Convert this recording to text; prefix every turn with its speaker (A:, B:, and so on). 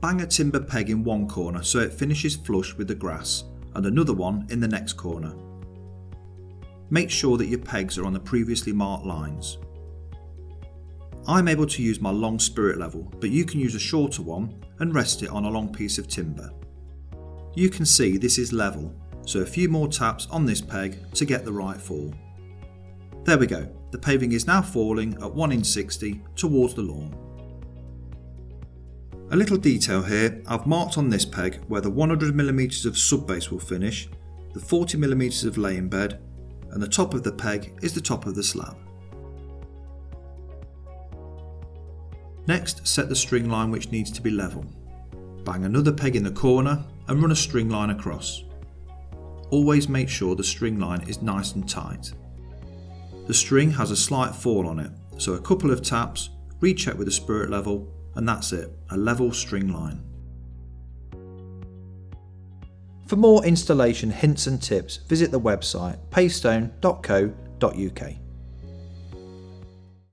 A: bang a timber peg in one corner so it finishes flush with the grass and another one in the next corner. Make sure that your pegs are on the previously marked lines. I'm able to use my long spirit level but you can use a shorter one and rest it on a long piece of timber. You can see this is level so a few more taps on this peg to get the right fall. There we go, the paving is now falling at 1 in 60 towards the lawn. A little detail here, I've marked on this peg where the 100mm of subbase will finish, the 40mm of laying bed, and the top of the peg is the top of the slab. Next, set the string line which needs to be level. Bang another peg in the corner and run a string line across. Always make sure the string line is nice and tight. The string has a slight fall on it, so a couple of taps, recheck with the spirit level, and that's it, a level string line. For more installation hints and tips, visit the website paystone.co.uk.